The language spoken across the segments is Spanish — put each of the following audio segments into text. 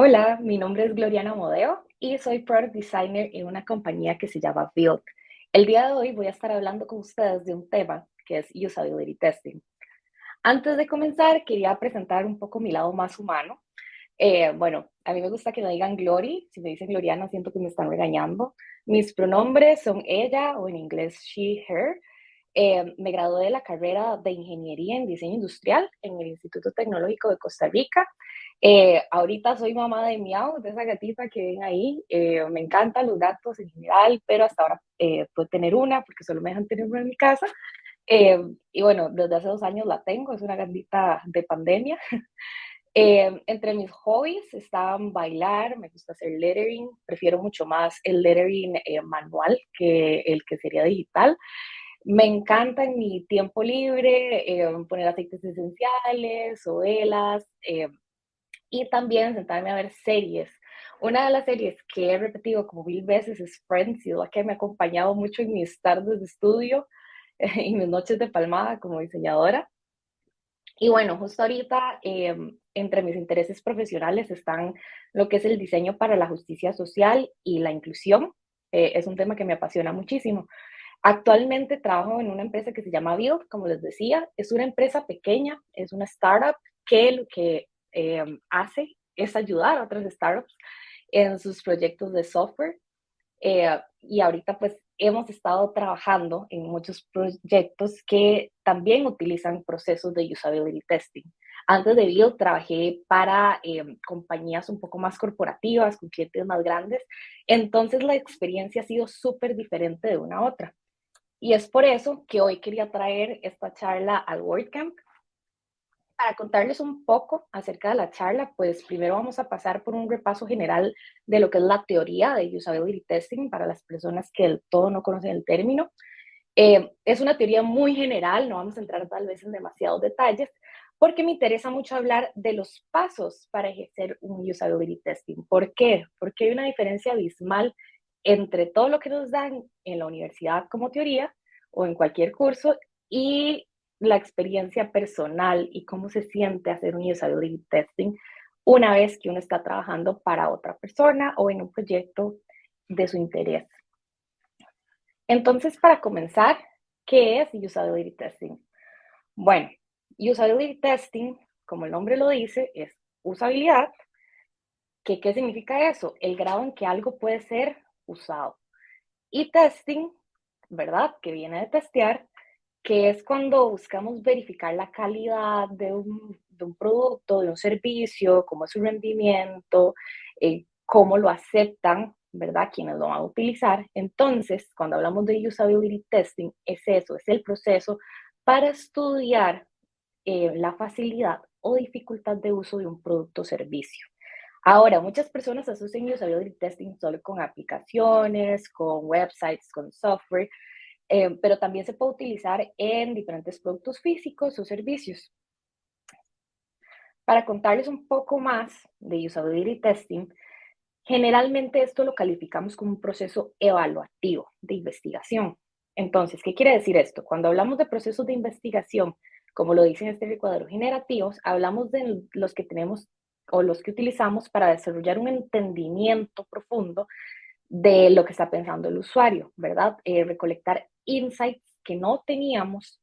Hola, mi nombre es Gloriana Modeo y soy Product Designer en una compañía que se llama Build. El día de hoy voy a estar hablando con ustedes de un tema que es Usability Testing. Antes de comenzar, quería presentar un poco mi lado más humano. Eh, bueno, a mí me gusta que me digan Glory. Si me dicen Gloriana, siento que me están regañando. Mis pronombres son ella o en inglés she, her. Eh, me gradué de la carrera de Ingeniería en Diseño Industrial en el Instituto Tecnológico de Costa Rica eh, ahorita soy mamá de Miau, de esa gatita que ven ahí. Eh, me encantan los gatos en general, pero hasta ahora eh, puedo tener una porque solo me dejan tener una en mi casa. Eh, y bueno, desde hace dos años la tengo, es una gatita de pandemia. entre mis hobbies están bailar, me gusta hacer lettering, prefiero mucho más el lettering manual que el que sería digital. Me encanta en mi tiempo libre poner aceites esenciales o velas, y también sentarme a ver series. Una de las series que he repetido como mil veces es Friends, y la que me ha acompañado mucho en mis tardes de estudio y mis noches de palmada como diseñadora. Y bueno, justo ahorita em, entre mis intereses profesionales están lo que es el diseño para la justicia social y la inclusión. Eh, es un tema que me apasiona muchísimo. Actualmente trabajo en una empresa que se llama Build, como les decía. Es una empresa pequeña, es una startup que lo que eh, hace es ayudar a otras startups en sus proyectos de software. Eh, y ahorita pues hemos estado trabajando en muchos proyectos que también utilizan procesos de usability testing. Antes de Build trabajé para eh, compañías un poco más corporativas, con clientes más grandes, entonces la experiencia ha sido súper diferente de una a otra. Y es por eso que hoy quería traer esta charla al WordCamp, para contarles un poco acerca de la charla, pues primero vamos a pasar por un repaso general de lo que es la teoría de usability testing para las personas que del todo no conocen el término. Eh, es una teoría muy general, no vamos a entrar tal vez en demasiados detalles, porque me interesa mucho hablar de los pasos para ejercer un usability testing. ¿Por qué? Porque hay una diferencia abismal entre todo lo que nos dan en la universidad como teoría o en cualquier curso y la experiencia personal y cómo se siente hacer un usability testing una vez que uno está trabajando para otra persona o en un proyecto de su interés. Entonces, para comenzar, ¿qué es usability testing? Bueno, usability testing, como el nombre lo dice, es usabilidad. ¿Qué, ¿Qué significa eso? El grado en que algo puede ser usado. Y testing, ¿verdad? Que viene de testear, que es cuando buscamos verificar la calidad de un, producto, de un servicio, cómo es su rendimiento, eh, cómo lo aceptan, ¿verdad? Quienes lo van a utilizar. Entonces, cuando hablamos de usability testing, es eso, es el proceso para estudiar eh, la facilidad o dificultad de uso de un producto o servicio. Ahora, muchas personas asocian usability testing solo con aplicaciones, con websites, con software, eh, pero también se puede utilizar en diferentes productos físicos o servicios. Para contarles un poco más de usability testing, generalmente esto lo calificamos como un proceso evaluativo de investigación. Entonces, ¿qué quiere decir esto? Cuando hablamos de procesos de investigación, como lo dice en este recuadro generativos, hablamos de los que tenemos o los que utilizamos para desarrollar un entendimiento profundo de lo que está pensando el usuario, ¿verdad? Eh, recolectar insights que no teníamos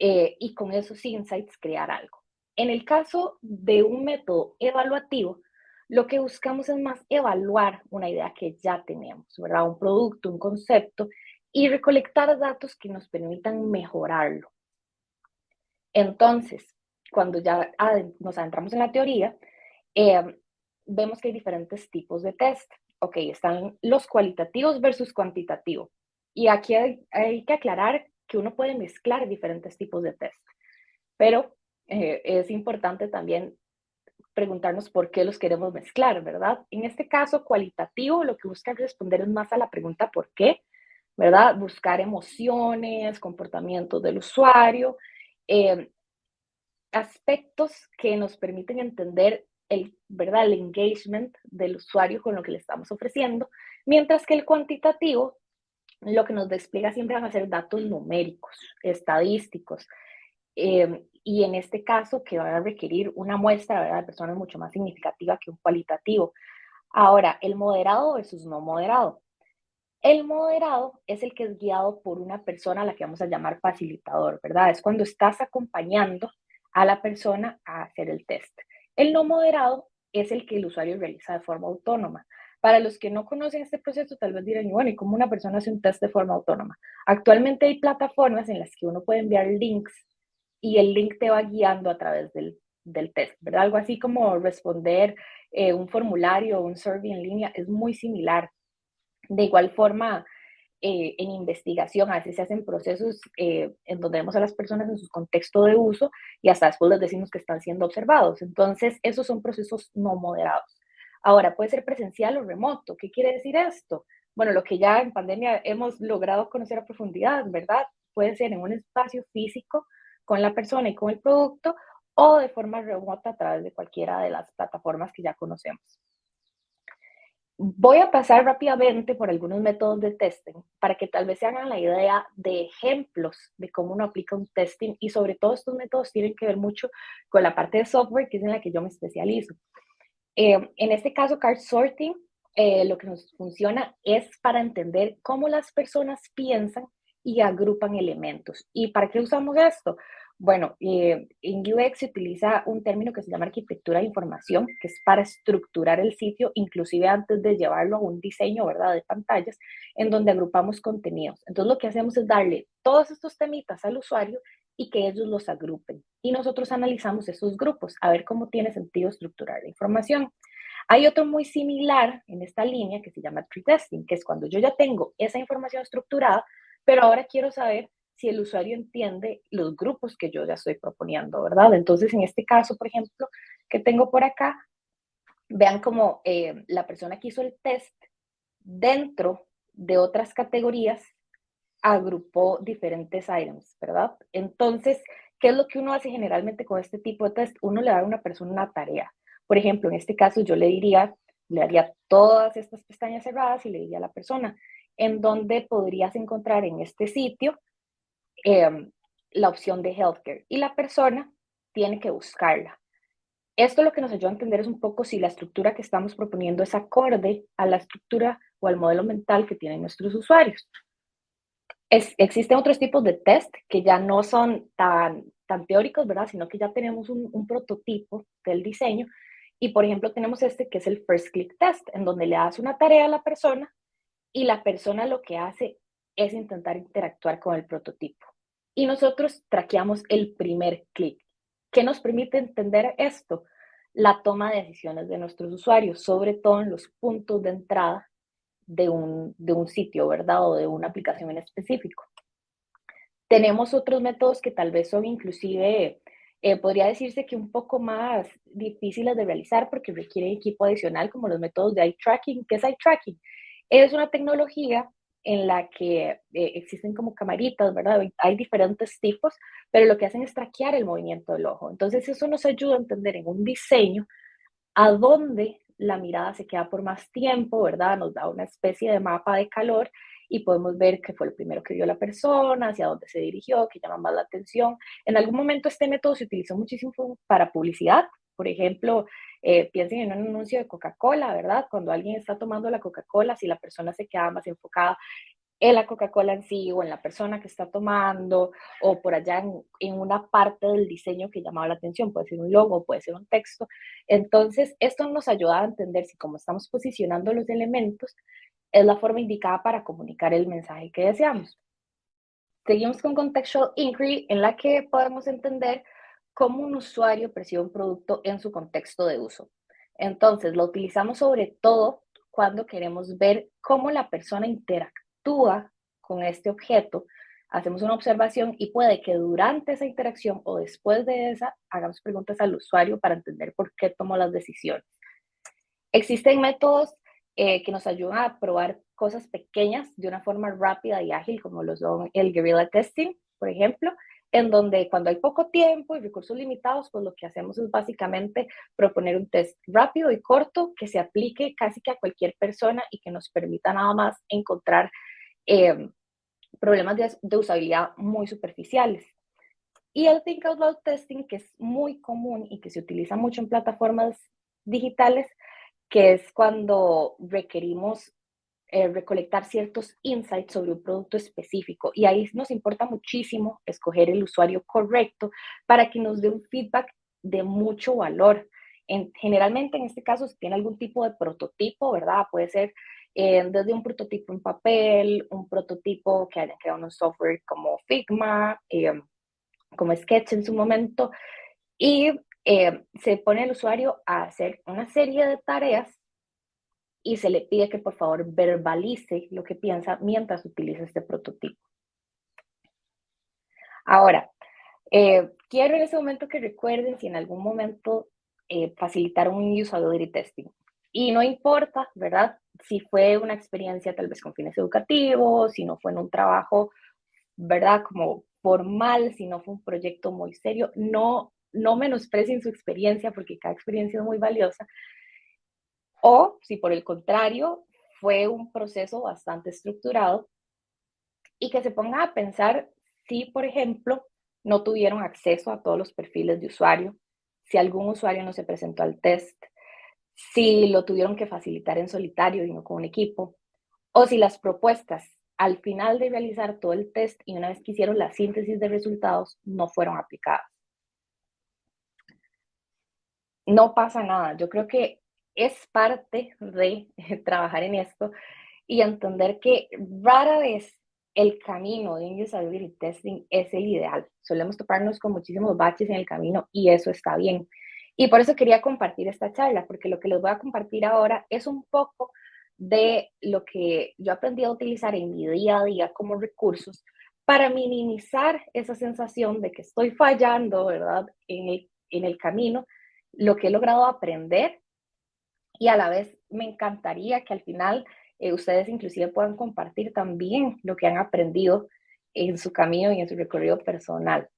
eh, y con esos insights crear algo. En el caso de un método evaluativo, lo que buscamos es más evaluar una idea que ya tenemos, ¿verdad? Un producto, un concepto, y recolectar datos que nos permitan mejorarlo. Entonces, cuando ya nos adentramos en la teoría, eh, vemos que hay diferentes tipos de test. Ok, están los cualitativos versus cuantitativos. Y aquí hay, que aclarar que uno puede mezclar diferentes tipos de test, pero eh, es importante también preguntarnos por qué los queremos mezclar, ¿verdad? En este caso cualitativo, lo que busca responder es más a la pregunta por qué, ¿verdad? Buscar emociones, comportamientos del usuario, eh, aspectos que nos permiten entender el, ¿verdad? el engagement del usuario con lo que le estamos ofreciendo, mientras que el cuantitativo lo que nos despliega siempre van a ser datos numéricos, estadísticos, em, y en este caso que van a requerir una muestra ¿verdad? de personas mucho más significativa que un cualitativo. Ahora, el moderado versus no moderado. El moderado es el que es guiado por una persona a la que vamos a llamar facilitador, ¿verdad? Es cuando estás acompañando a la persona a hacer el test. El no moderado es el que el usuario realiza de forma autónoma. Para los que no conocen este proceso, tal vez dirán, bueno, ¿y cómo una persona hace un test de forma autónoma? Actualmente hay plataformas en las que uno puede enviar links y el link te va guiando a través del, del test, ¿verdad? Algo así como responder eh, un formulario o un survey en línea es muy similar. De igual forma, eh, en investigación, a veces se hacen procesos eh, en donde vemos a las personas en su contexto de uso y hasta después les decimos que están siendo observados. Entonces, esos son procesos no moderados. Ahora, puede ser presencial o remoto. ¿Qué quiere decir esto? Bueno, lo que ya en pandemia hemos logrado conocer a profundidad, ¿verdad? Puede ser en un espacio físico con la persona y con el producto o de forma remota a través de cualquiera de las plataformas que ya conocemos. Voy a pasar rápidamente por algunos métodos de testing para que tal vez se hagan la idea de ejemplos de cómo uno aplica un testing y sobre todo estos métodos tienen que ver mucho con la parte de software que es en la que yo me especializo. Eh, en este caso, card sorting, eh, lo que nos funciona es para entender cómo las personas piensan y agrupan elementos. ¿Y para qué usamos esto? Bueno, eh, en UX se utiliza un término que se llama arquitectura de información, que es para estructurar el sitio, inclusive antes de llevarlo a un diseño, ¿verdad?, de pantallas, en donde agrupamos contenidos. Entonces, lo que hacemos es darle todos estos temitas al usuario y que ellos los agrupen. Y nosotros analizamos esos grupos, a ver cómo tiene sentido estructurar la información. Hay otro muy similar en esta línea que se llama tree testing, que es cuando yo ya tengo esa información estructurada, pero ahora quiero saber si el usuario entiende los grupos que yo ya estoy proponiendo, ¿verdad? Entonces, en este caso, por ejemplo, que tengo por acá, vean como eh, la persona que hizo el test dentro de otras categorías agrupó diferentes items, ¿verdad? Entonces, ¿qué es lo que uno hace generalmente con este tipo de test? Uno le da a una persona una tarea. Por ejemplo, en este caso yo le diría, le haría todas estas pestañas cerradas y le diría a la persona, en dónde podrías encontrar en este sitio em, la opción de healthcare. Y la persona tiene que buscarla. Esto lo que nos ayuda a entender es un poco si la estructura que estamos proponiendo es acorde a la estructura o al modelo mental que tienen nuestros usuarios existen otros tipos de test que ya no son tan, tan teóricos, ¿verdad? Sino que ya tenemos un, prototipo del diseño. Y, por ejemplo, tenemos este que es el First Click Test, en donde le das una tarea a la persona y la persona lo que hace es intentar interactuar con el prototipo. Y nosotros traqueamos el primer clic. ¿Qué nos permite entender esto? La toma de decisiones de nuestros usuarios, sobre todo en los puntos de entrada de un, de un sitio, ¿verdad? O de una aplicación en específico. Tenemos otros métodos que tal vez son inclusive, eh, podría decirse que un poco más difíciles de realizar porque requieren equipo adicional, como los métodos de eye tracking. ¿Qué es eye tracking? Es una tecnología en la que eh, existen como camaritas, ¿verdad? Hay diferentes tipos, pero lo que hacen es traquear el movimiento del ojo. Entonces eso nos ayuda a entender en un diseño a dónde la mirada se queda por más tiempo, ¿verdad? Nos da una especie de mapa de calor y podemos ver qué fue lo primero que vio la persona, hacia dónde se dirigió, qué llama más la atención. En algún momento este método se utilizó muchísimo para publicidad. Por ejemplo, eh, piensen en un anuncio de Coca-Cola, ¿verdad? Cuando alguien está tomando la Coca-Cola, si la persona se queda más enfocada en la Coca-Cola en sí o en la persona que está tomando o por allá en, una parte del diseño que llamaba la atención, puede ser un logo, puede ser un texto. Entonces, esto nos ayuda a entender si como estamos posicionando los elementos, es la forma indicada para comunicar el mensaje que deseamos. Seguimos con Contextual Inquiry, en la que podemos entender cómo un usuario percibe un producto en su contexto de uso. Entonces, lo utilizamos sobre todo cuando queremos ver cómo la persona interactúa con este objeto, hacemos una observación y puede que durante esa interacción o después de esa hagamos preguntas al usuario para entender por qué tomó las decisiones. Existen métodos eh, que nos ayudan a probar cosas pequeñas de una forma rápida y ágil, como lo son el guerrilla testing, por ejemplo. En donde cuando hay poco tiempo y recursos limitados, pues lo que hacemos es básicamente proponer un test rápido y corto que se aplique casi que a cualquier persona y que nos permita nada más encontrar eh, problemas de, de, usabilidad muy superficiales. Y el Think Out Loud Testing, que es muy común y que se utiliza mucho en plataformas digitales, que es cuando requerimos eh, recolectar ciertos insights sobre un producto específico. Y ahí nos importa muchísimo escoger el usuario correcto para que nos dé un feedback de mucho valor. En, generalmente, en este caso, si tiene algún tipo de prototipo, ¿verdad? Puede ser eh, desde un prototipo en papel, un prototipo que haya creado un software como Figma, eh, como Sketch en su momento, y se pone el usuario a hacer una serie de tareas y se le pide que por favor verbalice lo que piensa mientras utiliza este prototipo. Ahora, eh, quiero en ese momento que recuerden si en algún momento eh, facilitaron un usability testing. Y no importa, ¿verdad? Si fue una experiencia tal vez con fines educativos, si no fue en un trabajo, ¿verdad? Como formal, si no fue un proyecto muy serio, no, no menosprecien su experiencia porque cada experiencia es muy valiosa, o si por el contrario fue un proceso bastante estructurado y que se ponga a pensar si, por ejemplo, no tuvieron acceso a todos los perfiles de usuario, si algún usuario no se presentó al test, si lo tuvieron que facilitar en solitario y no con un equipo, o si las propuestas al final de realizar todo el test y una vez que hicieron la síntesis de resultados no fueron aplicadas. No pasa nada. Yo creo que es parte de trabajar en esto y entender que rara vez el camino de un usability testing es el ideal. Solemos toparnos con muchísimos baches en el camino y eso está bien. Y por eso quería compartir esta charla, porque lo que les voy a compartir ahora es un poco de lo que yo aprendí a utilizar en mi día a día como recursos para minimizar esa sensación de que estoy fallando, ¿verdad? En el, en el camino, lo que he logrado aprender y a la vez me encantaría que al final eh, ustedes inclusive puedan compartir también lo que han aprendido en su camino y en su recorrido personal.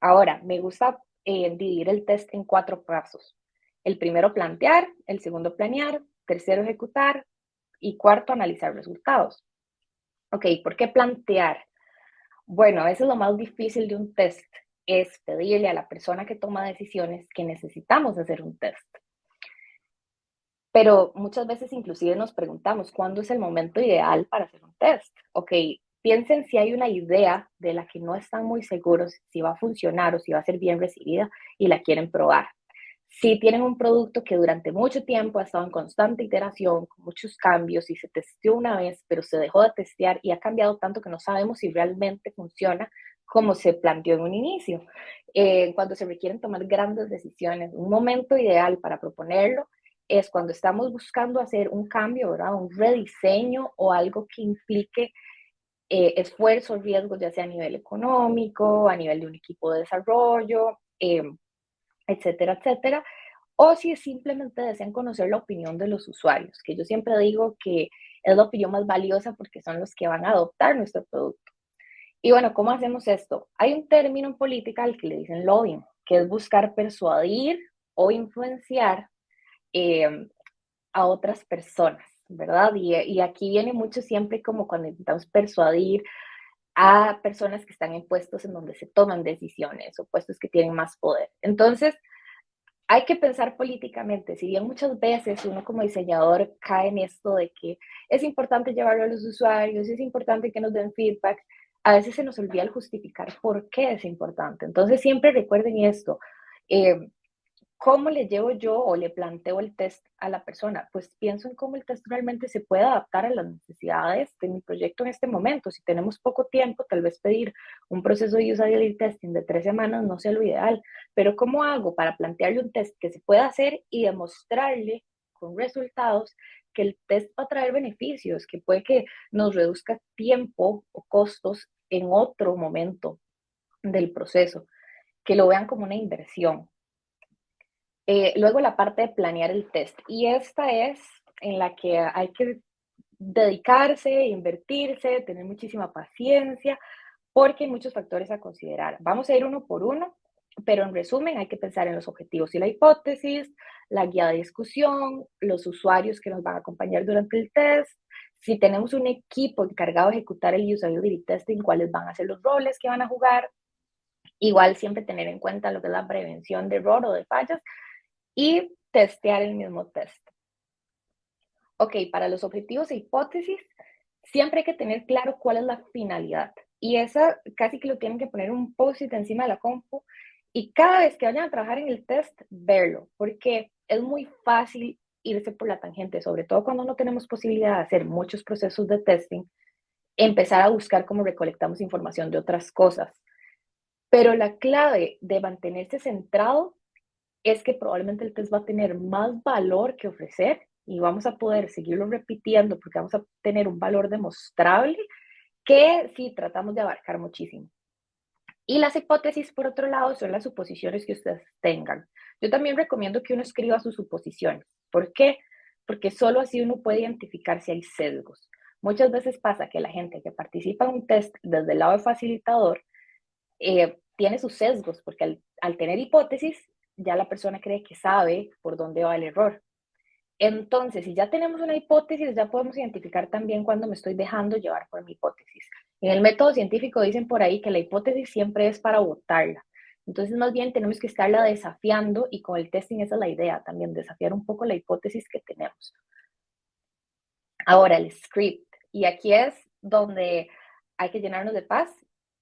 Ahora, me gusta eh, dividir el test en cuatro pasos. El primero, plantear, el segundo, planear, tercero, ejecutar y cuarto, analizar resultados. Ok, ¿por qué plantear? Bueno, a veces lo más difícil de un test es pedirle a la persona que toma decisiones que necesitamos hacer un test. Pero muchas veces inclusive nos preguntamos, ¿cuándo es el momento ideal para hacer un test? Ok, piensen si hay una idea de la que no están muy seguros si va a funcionar o si va a ser bien recibida y la quieren probar. Si tienen un producto que durante mucho tiempo ha estado en constante iteración, con muchos cambios y se testeó una vez, pero se dejó de testear y ha cambiado tanto que no sabemos si realmente funciona como se planteó en un inicio. Eh, cuando se requieren tomar grandes decisiones, un momento ideal para proponerlo es cuando estamos buscando hacer un cambio, ¿verdad? Un rediseño o algo que implique eh, esfuerzos, riesgos, ya sea a nivel económico, a nivel de un equipo de desarrollo, em, etcétera, etcétera. O si simplemente desean conocer la opinión de los usuarios, que yo siempre digo que es la opinión más valiosa porque son los que van a adoptar nuestro producto. Y bueno, ¿cómo hacemos esto? Hay un término en política al que le dicen lobbying, que es buscar persuadir o influenciar Em, a otras personas, ¿verdad? Y, y, aquí viene mucho siempre como cuando intentamos persuadir a personas que están en puestos en donde se toman decisiones o puestos que tienen más poder. Entonces, hay que pensar políticamente, si bien muchas veces uno como diseñador cae en esto de que es importante llevarlo a los usuarios, es importante que nos den feedback, a veces se nos olvida el justificar por qué es importante. Entonces siempre recuerden esto, eh, ¿Cómo le llevo yo o le planteo el test a la persona? Pues pienso en cómo el test realmente se puede adaptar a las necesidades de mi proyecto en este momento. Si tenemos poco tiempo, tal vez pedir un proceso de usability testing de tres semanas no sea lo ideal, pero ¿cómo hago para plantearle un test que se pueda hacer y demostrarle con resultados que el test va a traer beneficios, que puede que nos reduzca tiempo o costos en otro momento del proceso, que lo vean como una inversión, eh, luego la parte de planear el test. Y esta es en la que hay que dedicarse, invertirse, tener muchísima paciencia porque hay muchos factores a considerar. Vamos a ir uno por uno, pero en resumen hay que pensar en los objetivos y la hipótesis, la guía de discusión, los usuarios que nos van a acompañar durante el test, si tenemos un equipo encargado de ejecutar el usability testing, cuáles van a ser los roles que van a jugar, igual siempre tener en cuenta lo que es la prevención de error o de fallas y testear el mismo test. Ok, para los objetivos e hipótesis, siempre hay que tener claro cuál es la finalidad. Y esa casi que lo tienen que poner un post-it encima de la compu y cada vez que vayan a trabajar en el test, verlo, porque es muy fácil irse por la tangente, sobre todo cuando no tenemos posibilidad de hacer muchos procesos de testing, empezar a buscar cómo recolectamos información de otras cosas. Pero la clave de mantenerse centrado es que probablemente el test va a tener más valor que ofrecer y vamos a poder seguirlo repitiendo porque vamos a tener un valor demostrable que si tratamos de abarcar muchísimo. Y las hipótesis, por otro lado, son las suposiciones que ustedes tengan. Yo también recomiendo que uno escriba sus suposiciones. ¿Por qué? Porque solo así uno puede identificar si hay sesgos. Muchas veces pasa que la gente que participa en un test desde el lado de facilitador eh, tiene sus sesgos, porque al tener hipótesis, ya la persona cree que sabe por dónde va el error. Entonces, si ya tenemos una hipótesis, ya podemos identificar también cuando me estoy dejando llevar por mi hipótesis. En el método científico dicen por ahí que la hipótesis siempre es para votarla. Entonces, más bien tenemos que estarla desafiando y con el testing esa es la idea también, desafiar un poco la hipótesis que tenemos. Ahora, el script. Y aquí es donde hay que llenarnos de paz,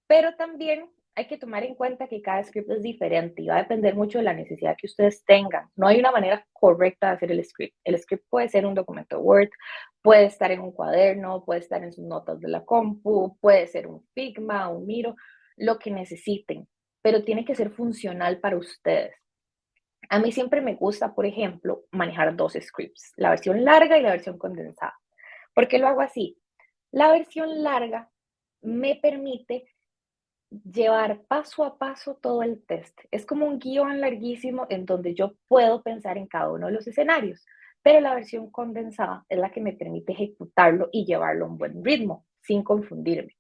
pero también hay que tomar en cuenta que cada script es diferente y va a depender mucho de la necesidad que ustedes tengan. No hay una manera correcta de hacer el script. El script puede ser un documento Word, puede estar en un cuaderno, puede estar en sus notas de la compu, puede ser un Figma, un Miro, lo que necesiten, pero tiene que ser funcional para ustedes. A mí siempre me gusta, por ejemplo, manejar dos scripts, la versión larga y la versión condensada. ¿Por qué lo hago así? La versión larga me permite llevar paso a paso todo el test. Es como un guion larguísimo en donde yo puedo pensar en cada uno de los escenarios, pero la versión condensada es la que me permite ejecutarlo y llevarlo a un buen ritmo, sin confundirme.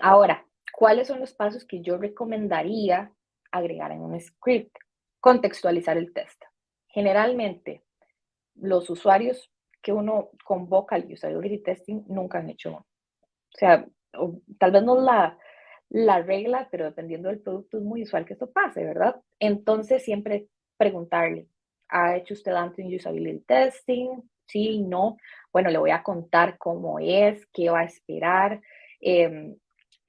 Ahora, ¿cuáles son los pasos que yo recomendaría agregar en un script? Contextualizar el test. Generalmente, los usuarios que uno convoca al usability testing nunca han hecho uno. O sea, tal vez no la, la regla, pero dependiendo del producto es muy usual que esto pase, ¿verdad? Entonces siempre preguntarle, ¿ha hecho usted antes un usability testing? Sí, no. Bueno, le voy a contar cómo es, qué va a esperar. Em,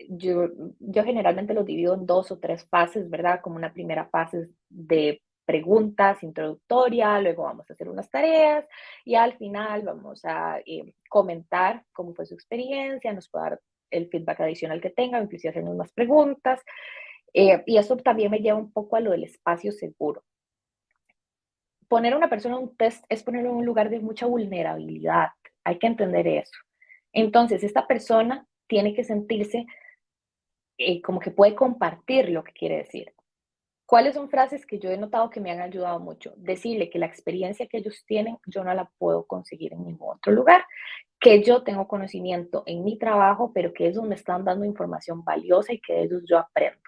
yo, yo generalmente lo divido en dos o tres fases, ¿verdad? Como una primera fase de preguntas introductoria, luego vamos a hacer unas tareas y al final vamos a em, comentar cómo fue su experiencia, nos puede dar el feedback adicional que tenga, inclusive hacernos más preguntas. Eh, y eso también me lleva un poco a lo del espacio seguro. Poner a una persona un test es ponerlo en un lugar de mucha vulnerabilidad. Hay que entender eso. Entonces, esta persona tiene que sentirse eh, como que puede compartir lo que quiere decir. ¿Cuáles son frases que yo he notado que me han ayudado mucho? Decirle que la experiencia que ellos tienen yo no la puedo conseguir en ningún otro lugar, que yo tengo conocimiento en mi trabajo, pero que ellos me están dando información valiosa y que de ellos yo aprendo.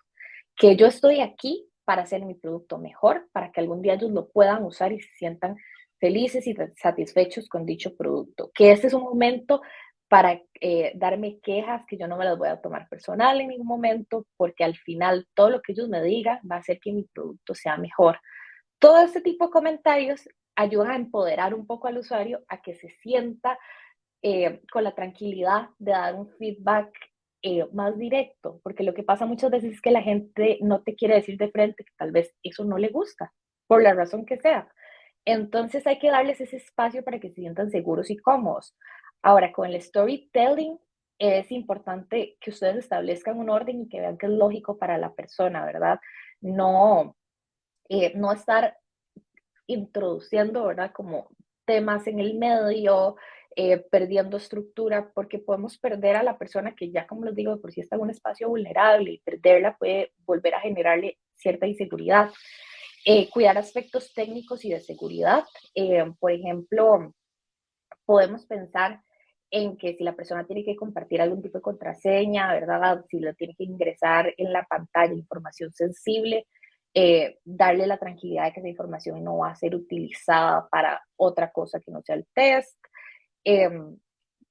Que yo estoy aquí para hacer mi producto mejor, para que algún día ellos lo puedan usar y se sientan felices y satisfechos con dicho producto. Que este es un momento para eh, darme quejas que yo no me las voy a tomar personal en ningún momento, porque al final todo lo que ellos me digan va a hacer que mi producto sea mejor. Todo este tipo de comentarios ayudan a empoderar un poco al usuario a que se sienta eh, con la tranquilidad de dar un feedback eh, más directo, porque lo que pasa muchas veces es que la gente no te quiere decir de frente que tal vez eso no le gusta, por la razón que sea. Entonces hay que darles ese espacio para que se sientan seguros y cómodos. Ahora, con el storytelling es importante que ustedes establezcan un orden y que vean que es lógico para la persona, ¿verdad? No, eh, no estar introduciendo, ¿verdad? Como temas en el medio, eh, perdiendo estructura, porque podemos perder a la persona que ya, como les digo, por si está en un espacio vulnerable y perderla puede volver a generarle cierta inseguridad. Eh, cuidar aspectos técnicos y de seguridad. por ejemplo, podemos pensar en que si la persona tiene que compartir algún tipo de contraseña, ¿verdad? Si lo tiene que ingresar en la pantalla, información sensible, eh, darle la tranquilidad de que esa información no va a ser utilizada para otra cosa que no sea el test. Em,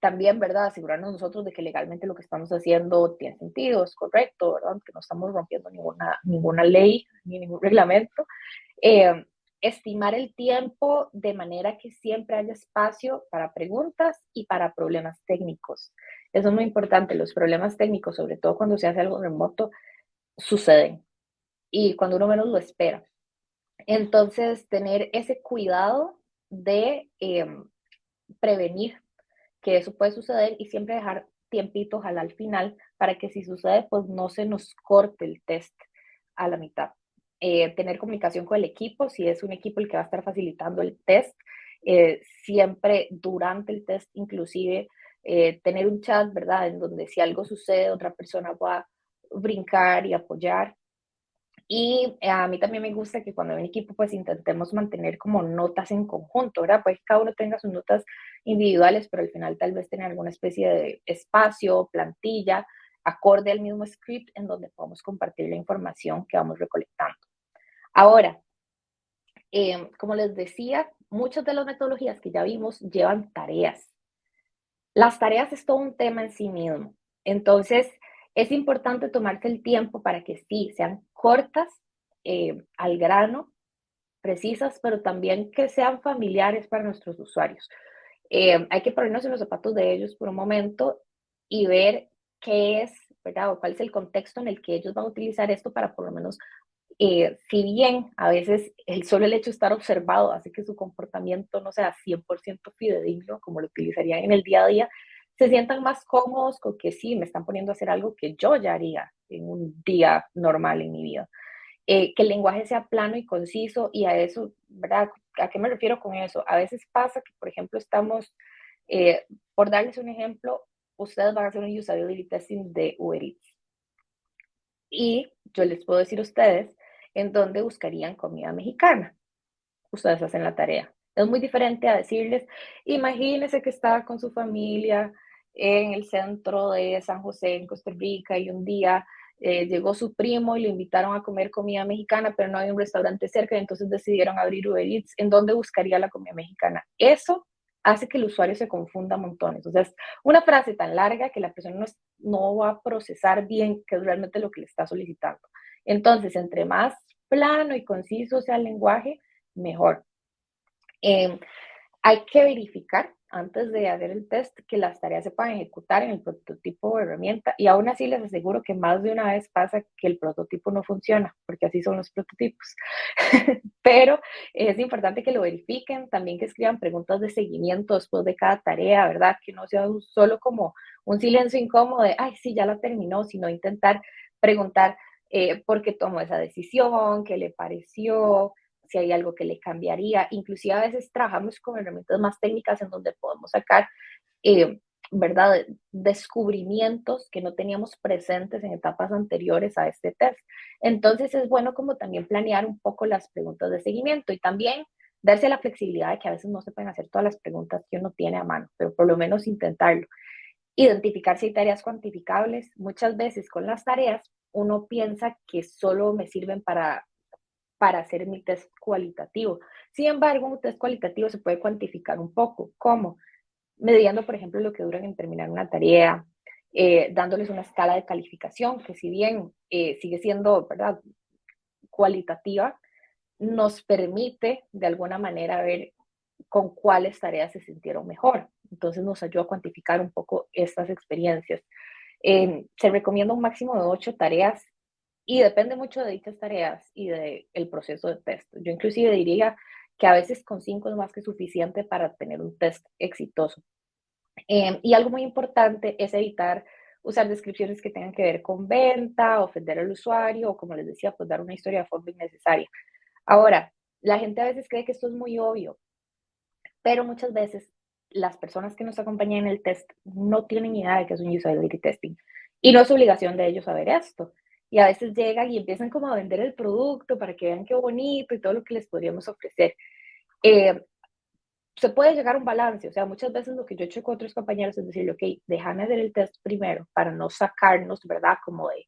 también, ¿verdad? Asegurarnos nosotros de que legalmente lo que estamos haciendo tiene sentido, es correcto, ¿verdad? Que no estamos rompiendo ninguna, ninguna ley ni ningún reglamento. Em, estimar el tiempo de manera que siempre haya espacio para preguntas y para problemas técnicos. Eso es muy importante. Los problemas técnicos, sobre todo cuando se hace algo remoto, suceden y cuando uno menos lo espera. Entonces, tener ese cuidado de em, prevenir que eso puede suceder y siempre dejar tiempitos al final para que si sucede, pues no se nos corte el test a la mitad. Eh, tener comunicación con el equipo, si es un equipo el que va a estar facilitando el test, eh, siempre durante el test, inclusive eh, tener un chat, ¿verdad? En donde si algo sucede, otra persona va a brincar y apoyar. Y a mí también me gusta que cuando hay un equipo, pues intentemos mantener como notas en conjunto, ¿verdad? Pues cada uno tenga sus notas individuales, pero al final tal vez tener alguna especie de espacio, plantilla, acorde al mismo script en donde podamos compartir la información que vamos recolectando. Ahora, em, como les decía, muchas de las metodologías que ya vimos llevan tareas. Las tareas es todo un tema en sí mismo. Entonces, es importante tomarse el tiempo para que sí, sean cortas, eh, al grano, precisas, pero también que sean familiares para nuestros usuarios. Eh, hay que ponernos en los zapatos de ellos por un momento y ver qué es, ¿verdad? O cuál es el contexto en el que ellos van a utilizar esto para por lo menos, eh, si bien a veces el solo el hecho de estar observado hace que su comportamiento no sea 100% fidedigno, como lo utilizarían en el día a día, se sientan más cómodos con que sí, me están poniendo a hacer algo que yo ya haría en un día normal en mi vida. Eh, que el lenguaje sea plano y conciso y a eso, ¿verdad? ¿A qué me refiero con eso? A veces pasa que, por ejemplo, estamos, eh, por darles un ejemplo, ustedes van a hacer un usability testing de Uber Eats. Y yo les puedo decir a ustedes en dónde buscarían comida mexicana. Ustedes hacen la tarea. Es muy diferente a decirles, imagínense que estaba con su familia en el centro de San José, en Costa Rica, y un día eh, llegó su primo y lo invitaron a comer comida mexicana, pero no hay un restaurante cerca, entonces decidieron abrir Uber Eats. ¿En dónde buscaría la comida mexicana? Eso hace que el usuario se confunda montones. O sea, una frase tan larga que la persona no, no va a procesar bien qué es realmente lo que le está solicitando. Entonces, entre más plano y conciso sea el lenguaje, mejor. Eh, hay que verificar antes de hacer el test que las tareas se puedan ejecutar en el prototipo o herramienta y aún así les aseguro que más de una vez pasa que el prototipo no funciona porque así son los prototipos pero es importante que lo verifiquen también que escriban preguntas de seguimiento después de cada tarea verdad que no sea solo como un silencio incómodo de ay sí ya la terminó sino intentar preguntar eh, por qué tomó esa decisión qué le pareció si hay algo que le cambiaría. Inclusive a veces trabajamos con herramientas más técnicas en donde podemos sacar, eh, ¿verdad?, descubrimientos que no teníamos presentes en etapas anteriores a este test. Entonces es bueno como también planear un poco las preguntas de seguimiento y también darse la flexibilidad de que a veces no se pueden hacer todas las preguntas que uno tiene a mano, pero por lo menos intentarlo. Identificar si hay tareas cuantificables. Muchas veces con las tareas uno piensa que solo me sirven para para hacer mi test cualitativo. Sin embargo, un test cualitativo se puede cuantificar un poco. ¿Cómo? Mediando, por ejemplo, lo que duran en terminar una tarea, eh, dándoles una escala de calificación que si bien eh, sigue siendo, ¿verdad?, cualitativa, nos permite de alguna manera ver con cuáles tareas se sintieron mejor. Entonces nos ayuda a cuantificar un poco estas experiencias. Eh, se recomienda un máximo de ocho tareas y depende mucho de dichas tareas y del el proceso de test. Yo inclusive diría que a veces con cinco es más que suficiente para tener un test exitoso. Em, y algo muy importante es evitar usar descripciones que tengan que ver con venta, ofender al usuario o, como les decía, pues dar una historia de forma innecesaria. Ahora, la gente a veces cree que esto es muy obvio, pero muchas veces las personas que nos acompañan en el test no tienen idea de que es un usability testing y no es obligación de ellos saber esto y a veces llegan y empiezan como a vender el producto para que vean qué bonito y todo lo que les podríamos ofrecer. Eh, se puede llegar a un balance, o sea, muchas veces lo que yo he hecho con otros compañeros es decirle, ok, déjame hacer el test primero para no sacarnos, ¿verdad? Como de,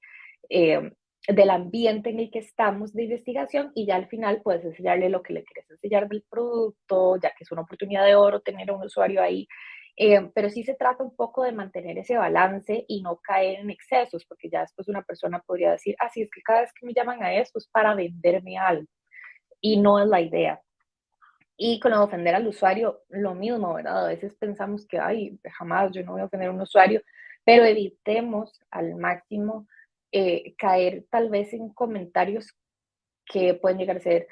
eh, del ambiente en el que estamos de investigación y ya al final puedes enseñarle lo que le quieres enseñar del producto, ya que es una oportunidad de oro tener un usuario ahí. Eh, pero sí se trata un poco de mantener ese balance y no caer en excesos, porque ya después una persona podría decir, ah, sí, es que cada vez que me llaman a esto es para venderme algo. Y no es la idea. Y con ofender al usuario, lo mismo, ¿verdad? A veces pensamos que, ay, jamás yo no voy a ofender a un usuario, pero evitemos al máximo eh, caer tal vez en comentarios que pueden llegar a ser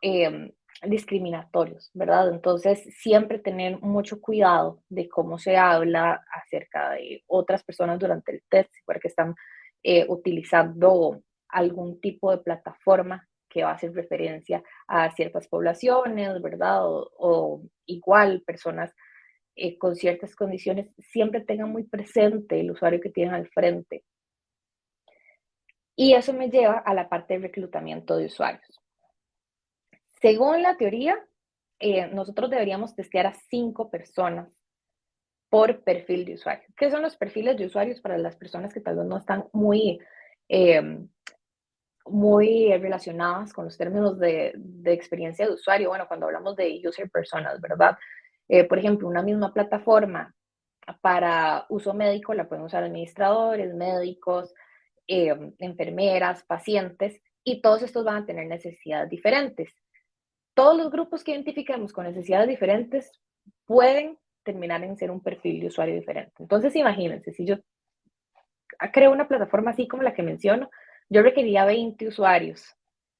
em, discriminatorios, ¿verdad? Entonces, siempre tener mucho cuidado de cómo se habla acerca de otras personas durante el test, porque están eh, utilizando algún tipo de plataforma que va a hacer referencia a ciertas poblaciones, ¿verdad? O, igual personas eh, con ciertas condiciones, siempre tengan muy presente el usuario que tienen al frente. Y eso me lleva a la parte de reclutamiento de usuarios. Según la teoría, eh, nosotros deberíamos testear a cinco personas por perfil de usuario. ¿Qué son los perfiles de usuarios para las personas que tal vez no están muy eh, muy relacionadas con los términos de, de, experiencia de usuario. Bueno, cuando hablamos de user personas, ¿verdad? Eh, por ejemplo, una misma plataforma para uso médico la pueden usar administradores, médicos, eh, enfermeras, pacientes, y todos estos van a tener necesidades diferentes. Todos los grupos que identifiquemos con necesidades diferentes pueden terminar en ser un perfil de usuario diferente. Entonces, imagínense, si yo creo una plataforma así como la que menciono, yo requería 20 usuarios,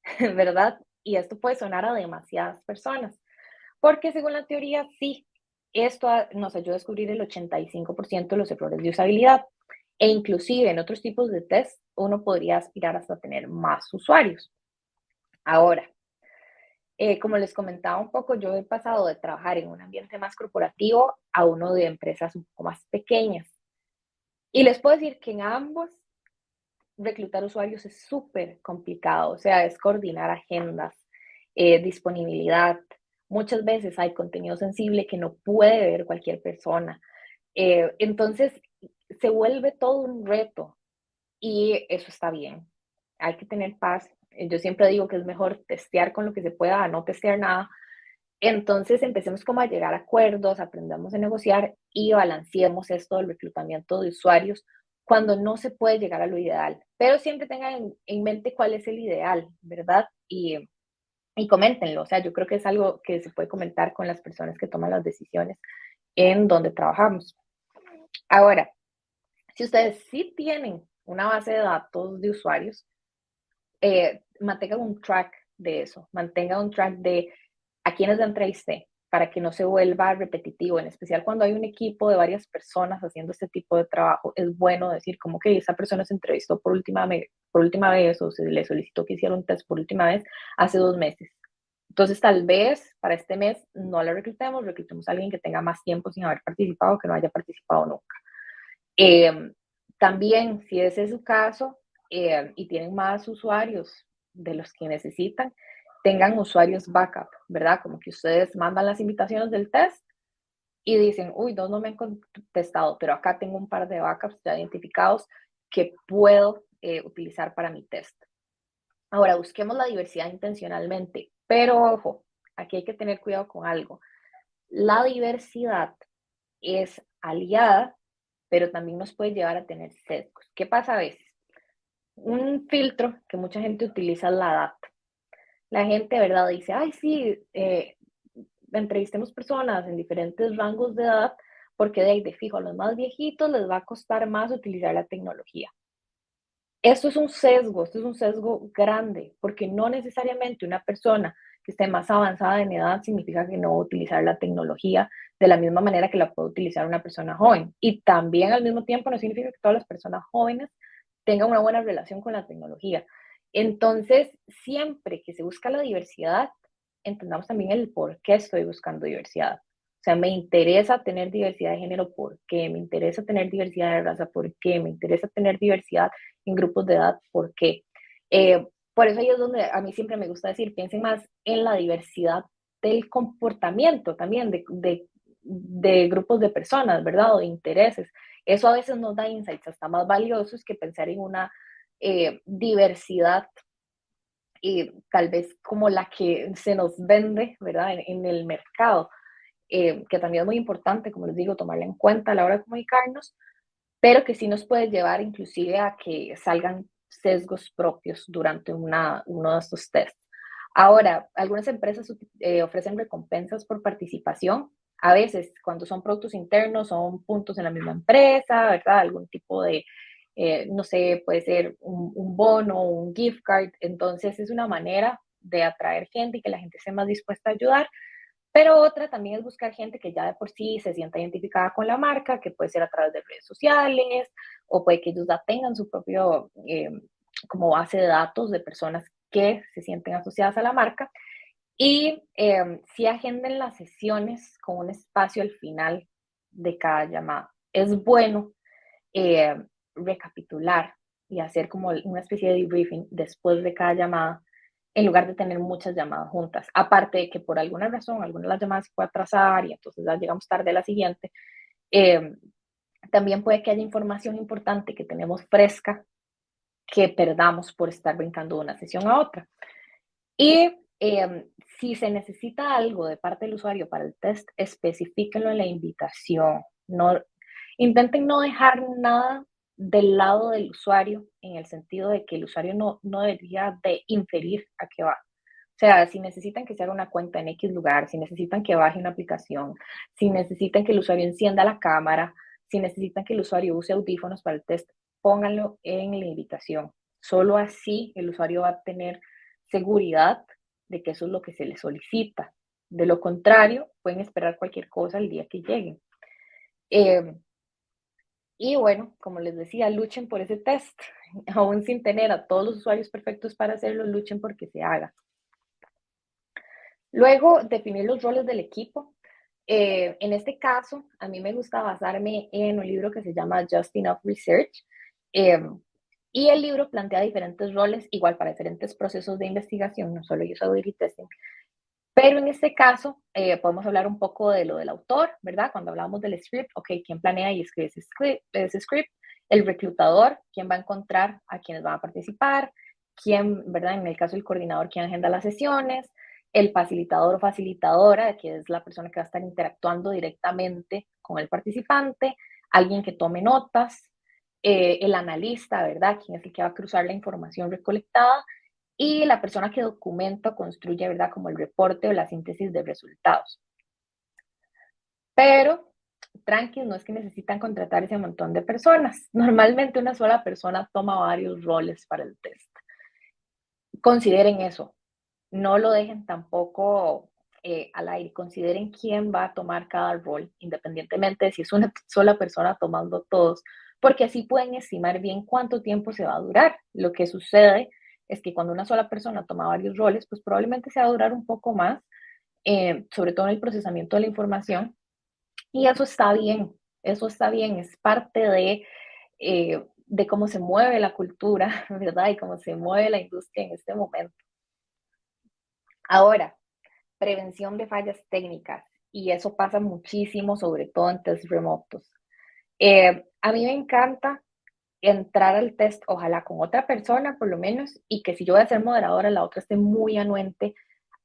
¿verdad? Y esto puede sonar a demasiadas personas, porque según la teoría, sí, esto nos ayuda a descubrir el 85% de los errores de usabilidad. E inclusive en otros tipos de test, uno podría aspirar hasta tener más usuarios. Ahora, eh, como les comentaba un poco, yo he pasado de trabajar en un ambiente más corporativo a uno de empresas un poco más pequeñas. Y les puedo decir que en ambos reclutar usuarios es súper complicado, o sea, es coordinar agendas, eh, disponibilidad. Muchas veces hay contenido sensible que no puede ver cualquier persona. Eh, entonces, se vuelve todo un reto y eso está bien. Hay que tener paz. Yo siempre digo que es mejor testear con lo que se pueda a no testear nada. Entonces empecemos como a llegar a acuerdos, aprendamos a negociar y balanceemos esto del reclutamiento de usuarios cuando no se puede llegar a lo ideal. Pero siempre tengan en, mente cuál es el ideal, ¿verdad? Y, y coméntenlo. O sea, yo creo que es algo que se puede comentar con las personas que toman las decisiones en donde trabajamos. Ahora, si ustedes sí tienen una base de datos de usuarios, eh, mantengan un track de eso, mantengan un track de a quiénes entrevisté, para que no se vuelva repetitivo, en especial cuando hay un equipo de varias personas haciendo este tipo de trabajo, es bueno decir como que esa persona se entrevistó por última, por última vez o se le solicitó que hiciera un test por última vez hace dos meses. Entonces, tal vez para este mes no le reclutemos, reclutemos a alguien que tenga más tiempo sin haber participado, que no haya participado nunca. Eh, también, si ese es su caso eh, y tienen más usuarios de los que necesitan, tengan usuarios backup, ¿verdad? Como que ustedes mandan las invitaciones del test y dicen, uy, dos no me han contestado, pero acá tengo un par de backups ya identificados que puedo eh, utilizar para mi test. Ahora, busquemos la diversidad intencionalmente, pero ojo, aquí hay que tener cuidado con algo. La diversidad es aliada, pero también nos puede llevar a tener sesgos. ¿Qué pasa a veces? Un filtro que mucha gente utiliza es la data la gente, ¿verdad? Dice, ay, sí, eh, entrevistemos personas en diferentes rangos de edad, porque de ahí de fijo a los más viejitos les va a costar más utilizar la tecnología. Esto es un sesgo, esto es un sesgo grande, porque no necesariamente una persona que esté más avanzada en edad significa que no va a utilizar la tecnología de la misma manera que la puede utilizar una persona joven. Y también al mismo tiempo no significa que todas las personas jóvenes tengan una buena relación con la tecnología. Entonces, siempre que se busca la diversidad, entendamos también el por qué estoy buscando diversidad. O sea, me interesa tener diversidad de género, ¿por qué? Me interesa tener diversidad de raza, ¿por qué? Me interesa tener diversidad en grupos de edad, ¿por qué? Eh, por eso ahí es donde a mí siempre me gusta decir, piensen más en la diversidad del comportamiento también de, de, de, grupos de personas, ¿verdad? O de intereses. Eso a veces nos da insights hasta más valiosos que pensar en una eh, diversidad y tal vez como la que se nos vende, ¿verdad? En, en el mercado, eh, que también es muy importante, como les digo, tomarla en cuenta a la hora de comunicarnos, pero que sí nos puede llevar inclusive a que salgan sesgos propios durante una, uno de estos tests. Ahora, algunas empresas eh, ofrecen recompensas por participación. A veces, cuando son productos internos, son puntos en la misma empresa, ¿verdad? Algún tipo de, eh, no sé, puede ser un, un bono, un gift card. Entonces, es una manera de atraer gente y que la gente esté más dispuesta a ayudar. Pero otra también es buscar gente que ya de por sí se sienta identificada con la marca, que puede ser a través de redes sociales o puede que ellos ya tengan su propio eh, como base de datos de personas que se sienten asociadas a la marca. Y eh, si agenden las sesiones con un espacio al final de cada llamada. Es bueno eh, recapitular y hacer como una especie de debriefing después de cada llamada en lugar de tener muchas llamadas juntas. Aparte de que por alguna razón alguna de las llamadas se puede atrasar y entonces ya llegamos tarde a la siguiente, eh, también puede que haya información importante que tenemos fresca que perdamos por estar brincando de una sesión a otra. Y eh, si se necesita algo de parte del usuario para el test, especifíquenlo en la invitación. No, intenten no dejar nada del lado del usuario, en el sentido de que el usuario no, no debería de inferir a qué va. O sea, si necesitan que se haga una cuenta en X lugar, si necesitan que baje una aplicación, si necesitan que el usuario encienda la cámara, si necesitan que el usuario use audífonos para el test, pónganlo en la invitación. Solo así el usuario va a tener seguridad de que eso es lo que se le solicita. De lo contrario, pueden esperar cualquier cosa el día que lleguen. Eh, y bueno, como les decía, luchen por ese test. Aún sin tener a todos los usuarios perfectos para hacerlo, luchen porque se haga. Luego, definir los roles del equipo. Eh, en este caso, a mí me gusta basarme en un libro que se llama Just Enough Research. Eh, y el libro plantea diferentes roles, igual para diferentes procesos de investigación, no solo usability testing, pero en este caso, eh, podemos hablar un poco de lo del autor, ¿verdad? Cuando hablamos del script, ok, ¿quién planea y escribe ese script? Ese script? El reclutador, ¿quién va a encontrar a quienes van a participar? ¿Quién, ¿verdad? En el caso del coordinador, ¿quién agenda las sesiones? El facilitador o facilitadora, que es la persona que va a estar interactuando directamente con el participante. Alguien que tome notas. Eh, el analista, ¿verdad? ¿Quién es el que va a cruzar la información recolectada? y la persona que documenta construye, ¿verdad? Como el reporte o la síntesis de resultados. Pero, tranqui, no es que necesitan contratar ese montón de personas. Normalmente una sola persona toma varios roles para el test. Consideren eso. No lo dejen tampoco eh, al aire. Consideren quién va a tomar cada rol, independientemente de si es una sola persona tomando todos, porque así pueden estimar bien cuánto tiempo se va a durar. Lo que sucede es que cuando una sola persona toma varios roles, pues probablemente se va a durar un poco más, eh, sobre todo en el procesamiento de la información. Y eso está bien, eso está bien, es parte de, eh, de cómo se mueve la cultura, ¿verdad? Y cómo se mueve la industria en este momento. Ahora, prevención de fallas técnicas, y eso pasa muchísimo, sobre todo en test remotos. Eh, a mí me encanta entrar al test, ojalá con otra persona por lo menos, y que si yo voy a ser moderadora, la otra esté muy anuente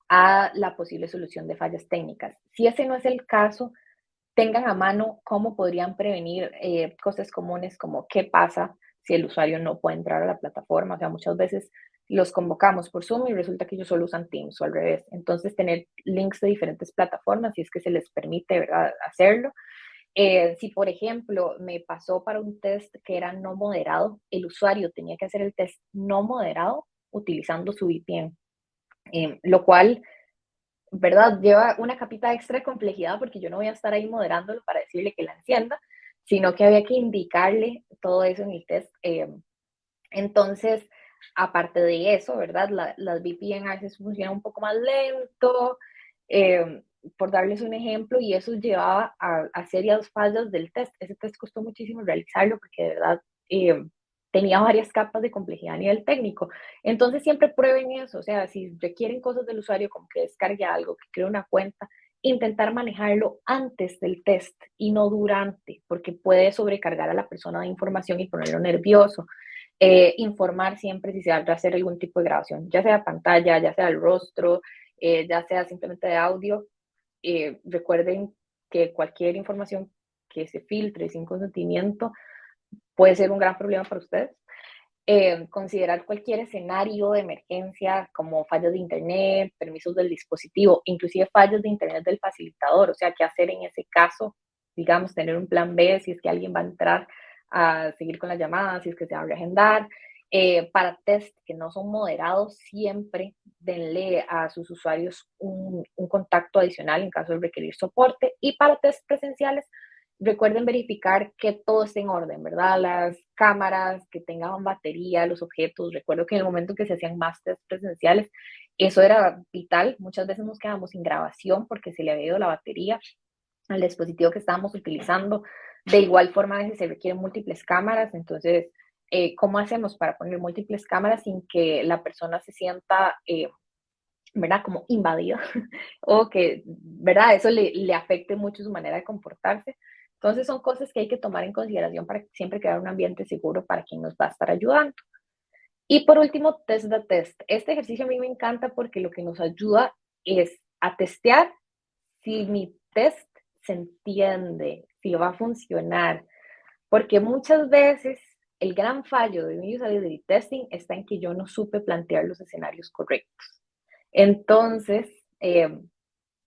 a la posible solución de fallas técnicas. Si ese no es el caso, tengan a mano cómo podrían prevenir eh, cosas comunes como qué pasa si el usuario no puede entrar a la plataforma. O sea, muchas veces los convocamos por Zoom y resulta que ellos solo usan Teams o al revés. Entonces, tener links de diferentes plataformas, si es que se les permite ¿verdad? hacerlo, eh, si, por ejemplo, me pasó para un test que era no moderado, el usuario tenía que hacer el test no moderado utilizando su VPN, eh, lo cual, ¿verdad? Lleva una capita extra de complejidad porque yo no voy a estar ahí moderándolo para decirle que la encienda, sino que había que indicarle todo eso en el test. Eh, entonces, aparte de eso, ¿verdad? las VPN a veces funcionan un poco más lento por darles un ejemplo, y eso llevaba a, a serias fallas del test. Ese test costó muchísimo realizarlo porque de verdad eh, tenía varias capas de complejidad a nivel técnico. Entonces siempre prueben eso, o sea, si requieren cosas del usuario como que descargue algo, que cree una cuenta, intentar manejarlo antes del test y no durante, porque puede sobrecargar a la persona de información y ponerlo nervioso. Eh, informar siempre si se va a hacer algún tipo de grabación, ya sea pantalla, ya sea el rostro, eh, ya sea simplemente de audio. Eh, recuerden que cualquier información que se filtre sin consentimiento puede ser un gran problema para ustedes. Eh, considerar cualquier escenario de emergencia como fallas de internet, permisos del dispositivo, inclusive fallas de internet del facilitador, o sea, qué hacer en ese caso, digamos, tener un plan B si es que alguien va a entrar a seguir con la llamada, si es que se va a reagendar. Eh, para test que no son moderados, siempre denle a sus usuarios un, contacto adicional en caso de requerir soporte. Y para test presenciales, recuerden verificar que todo esté en orden, ¿verdad? Las cámaras, que tengan batería, los objetos. Recuerdo que en el momento que se hacían más test presenciales, eso era vital. Muchas veces nos quedamos sin grabación porque se le había ido la batería al dispositivo que estábamos utilizando. De igual forma, a se requieren múltiples cámaras, entonces, eh, ¿cómo hacemos para poner múltiples cámaras sin que la persona se sienta, eh, ¿verdad? Como invadida o que, ¿verdad? Eso le, le afecte mucho su manera de comportarse. Entonces son cosas que hay que tomar en consideración para siempre crear un ambiente seguro para quien nos va a estar ayudando. Y por último, test de test. Este ejercicio a mí me encanta porque lo que nos ayuda es a testear si mi test se entiende, si va a funcionar. Porque muchas veces el gran fallo de mi usability testing está en que yo no supe plantear los escenarios correctos. Entonces, eh,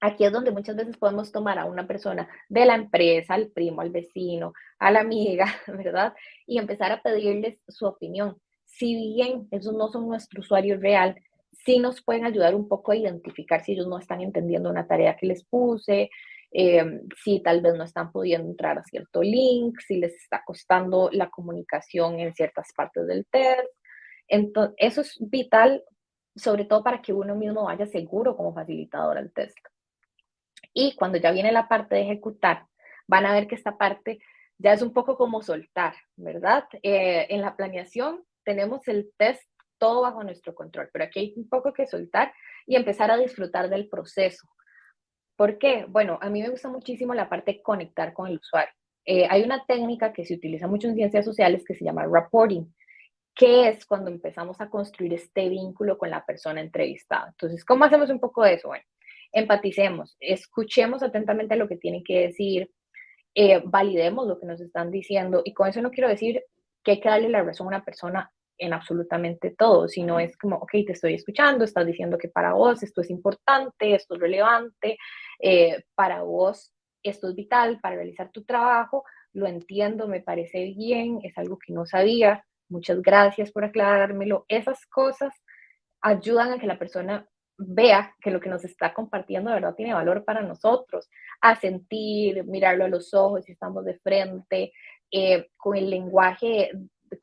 Aquí es donde muchas veces podemos tomar a una persona de la empresa, al primo, al vecino, a la amiga, ¿verdad? Y empezar a pedirles su opinión. Si bien esos no son nuestro usuario real, sí nos pueden ayudar un poco a identificar si ellos no están entendiendo una tarea que les puse, eh, si tal vez no están pudiendo entrar a cierto link, si les está costando la comunicación en ciertas partes del test. Entonces, eso es vital, sobre todo para que uno mismo vaya seguro como facilitador al test. Y cuando ya viene la parte de ejecutar, van a ver que esta parte ya es un poco como soltar, ¿verdad? Eh, en la planeación tenemos el test todo bajo nuestro control, pero aquí hay un poco que soltar y empezar a disfrutar del proceso. ¿Por qué? Bueno, a mí me gusta muchísimo la parte de conectar con el usuario. Eh, hay una técnica que se utiliza mucho en ciencias sociales que se llama reporting, que es cuando empezamos a construir este vínculo con la persona entrevistada. Entonces, ¿cómo hacemos un poco de eso? Bueno, empaticemos, escuchemos atentamente lo que tienen que decir, eh, validemos lo que nos están diciendo. Y con eso no quiero decir que hay que darle la razón a una persona en absolutamente todo, sino es como, ok, te estoy escuchando, estás diciendo que para vos esto es importante, esto es relevante, eh, para vos esto es vital para realizar tu trabajo, lo entiendo, me parece bien, es algo que no sabía, muchas gracias por aclarármelo. Esas cosas ayudan a que la persona vea que lo que nos está compartiendo de verdad tiene valor para nosotros, a sentir, mirarlo a los ojos si estamos de frente, eh, con el lenguaje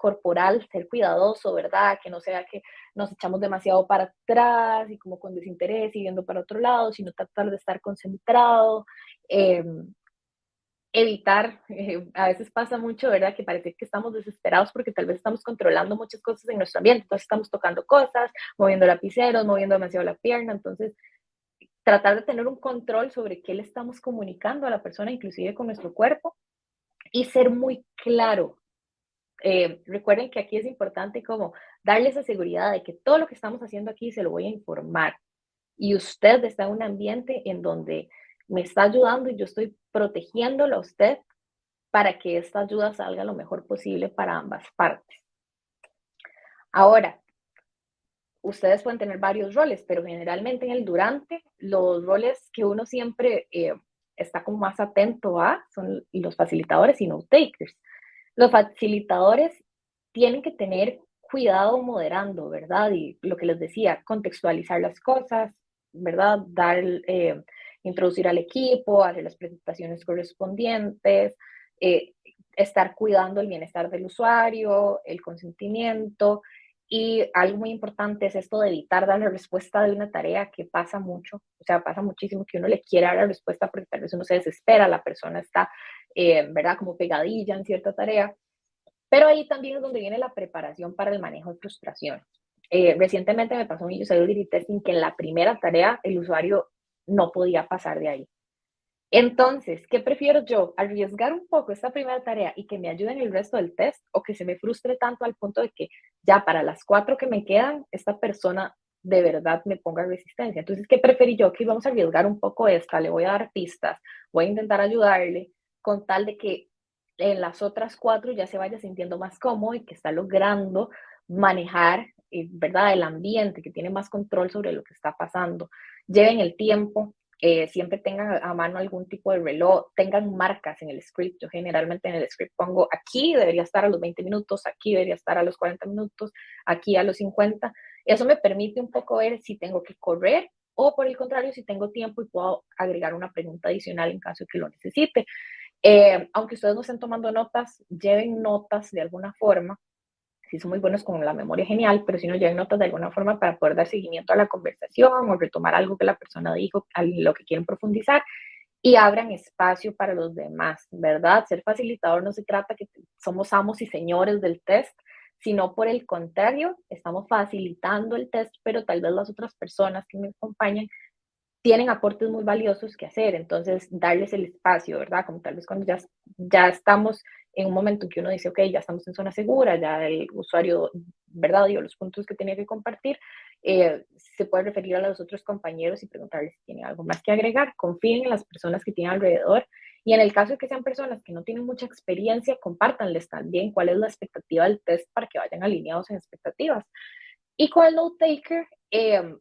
corporal, ser cuidadoso, ¿verdad? Que no sea que nos echamos demasiado para atrás y como con desinterés y viendo para otro lado, sino tratar de estar concentrado. Eh, evitar, eh, a veces pasa mucho, ¿verdad? Que parece que estamos desesperados porque tal vez estamos controlando muchas cosas en nuestro ambiente, entonces estamos tocando cosas, moviendo lapiceros, moviendo demasiado la pierna, entonces tratar de tener un control sobre qué le estamos comunicando a la persona, inclusive con nuestro cuerpo, y ser muy claro. Eh, recuerden que aquí es importante como darle esa seguridad de que todo lo que estamos haciendo aquí se lo voy a informar. Y usted está en un ambiente en donde me está ayudando y yo estoy protegiéndolo a usted para que esta ayuda salga lo mejor posible para ambas partes. Ahora, ustedes pueden tener varios roles, pero generalmente en el durante, los roles que uno siempre eh, está como más atento a son los facilitadores y no takers. Los facilitadores tienen que tener cuidado moderando, ¿verdad? Y lo que les decía, contextualizar las cosas, ¿verdad? Dar eh, introducir al equipo, hacer las presentaciones correspondientes, eh, estar cuidando el bienestar del usuario, el consentimiento. Y algo muy importante es esto de evitar dar la respuesta de una tarea que pasa mucho, o sea, pasa muchísimo que uno le quiere dar la respuesta porque tal vez uno se desespera, la persona está, eh, ¿verdad?, como pegadilla en cierta tarea. Pero ahí también es donde viene la preparación para el manejo de frustraciones. Eh, recientemente me pasó un usability testing que en la primera tarea el usuario no podía pasar de ahí. Entonces, ¿qué prefiero yo? ¿Arriesgar un poco esta primera tarea y que me ayude en el resto del test o que se me frustre tanto al punto de que ya para las cuatro que me quedan, esta persona de verdad me ponga resistencia? Entonces, ¿qué preferí yo? Que vamos a arriesgar un poco esta, le voy a dar pistas, voy a intentar ayudarle con tal de que en las otras cuatro ya se vaya sintiendo más cómodo y que está logrando manejar, eh, ¿verdad?, el ambiente, que tiene más control sobre lo que está pasando. Lleven el tiempo, eh, siempre tengan a mano algún tipo de reloj, tengan marcas en el script. Yo generalmente en el script pongo aquí debería estar a los 20 minutos, aquí debería estar a los 40 minutos, aquí a los 50. Eso me permite un poco ver si tengo que correr o por el contrario, si tengo tiempo y puedo agregar una pregunta adicional en caso de que lo necesite. Eh, aunque ustedes no estén tomando notas, lleven notas de alguna forma si son muy buenos con la memoria genial, pero si no lleven notas de alguna forma para poder dar seguimiento a la conversación o retomar algo que la persona dijo, lo que quieren profundizar y abran espacio para los demás, ¿verdad? Ser facilitador no se trata que somos amos y señores del test, sino por el contrario, estamos facilitando el test, pero tal vez las otras personas que me acompañan tienen aportes muy valiosos que hacer, entonces darles el espacio, ¿verdad? Como tal vez cuando ya, ya estamos en un momento en que uno dice, ok, ya estamos en zona segura, ya el usuario, ¿verdad? Dio los puntos que tenía que compartir, eh, se puede referir a los otros compañeros y preguntarles si tienen algo más que agregar. Confíen en las personas que tienen alrededor y en el caso de que sean personas que no tienen mucha experiencia, compártanles también cuál es la expectativa del test para que vayan alineados en expectativas. Y con el note taker eh,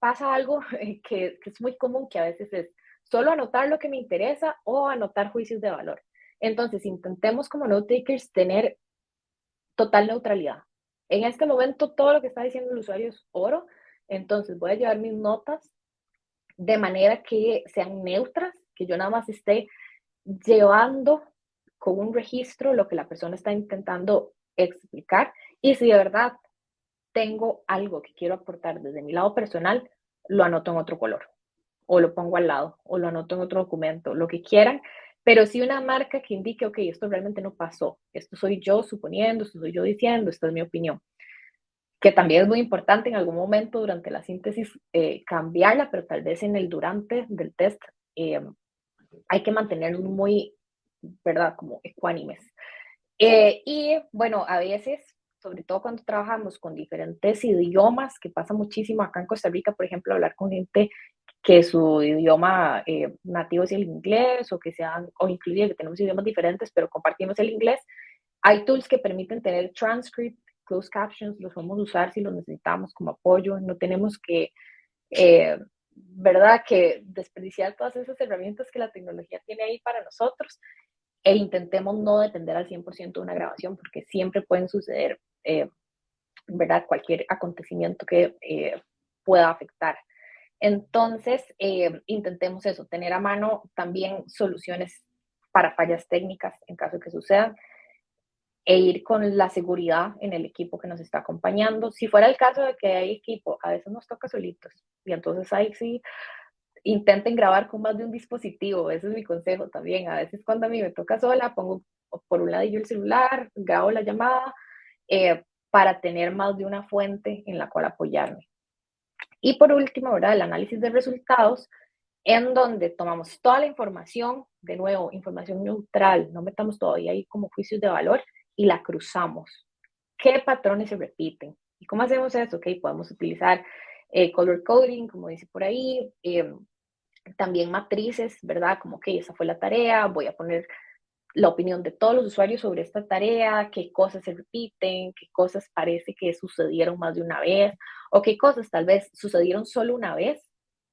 pasa algo que, que es muy común, que a veces es solo anotar lo que me interesa o anotar juicios de valor. Entonces, intentemos como note takers tener total neutralidad. En este momento, todo lo que está diciendo el usuario es oro, entonces voy a llevar mis notas de manera que sean neutras, que yo nada más esté llevando con un registro lo que la persona está intentando explicar. Y si de verdad tengo algo que quiero aportar desde mi lado personal, lo anoto en otro color, o lo pongo al lado, o lo anoto en otro documento, lo que quieran, pero sí una marca que indique, ok, esto realmente no pasó, esto soy yo suponiendo, esto soy yo diciendo, esta es mi opinión. Que también es muy importante en algún momento durante la síntesis eh, cambiarla, pero tal vez en el durante del test eh, hay que mantenerlo muy, ¿verdad? Como ecuánimes. Eh, y bueno, a veces, sobre todo cuando trabajamos con diferentes idiomas, que pasa muchísimo acá en Costa Rica, por ejemplo, hablar con gente que su idioma eh, nativo es el inglés o que sean, o inclusive que tenemos idiomas diferentes, pero compartimos el inglés. Hay tools que permiten tener transcript, closed captions, los podemos usar si los necesitamos como apoyo. No tenemos que, eh, ¿verdad?, que desperdiciar todas esas herramientas que la tecnología tiene ahí para nosotros e intentemos no depender al 100% de una grabación porque siempre pueden suceder, ¿verdad?, cualquier acontecimiento que pueda afectar entonces, eh, intentemos eso, tener a mano también soluciones para fallas técnicas en caso de que sucedan e ir con la seguridad en el equipo que nos está acompañando. Si fuera el caso de que hay equipo, a veces nos toca solitos y entonces ahí sí intenten grabar con más de un dispositivo, ese es mi consejo también. A veces cuando a mí me toca sola, pongo por un ladillo el celular, grabo la llamada eh, para tener más de una fuente en la cual apoyarme. Y por último, ¿verdad? el análisis de resultados, en donde tomamos toda la información, de nuevo, información neutral, no metamos todavía ahí como juicios de valor y la cruzamos. ¿Qué patrones se repiten? ¿Y cómo hacemos eso? Ok, podemos utilizar eh, color coding, como dice por ahí, em, también matrices, ¿verdad? Como que esa fue la tarea, voy a poner la opinión de todos los usuarios sobre esta tarea, qué cosas se repiten, qué cosas parece que sucedieron más de una vez o qué cosas tal vez sucedieron solo una vez,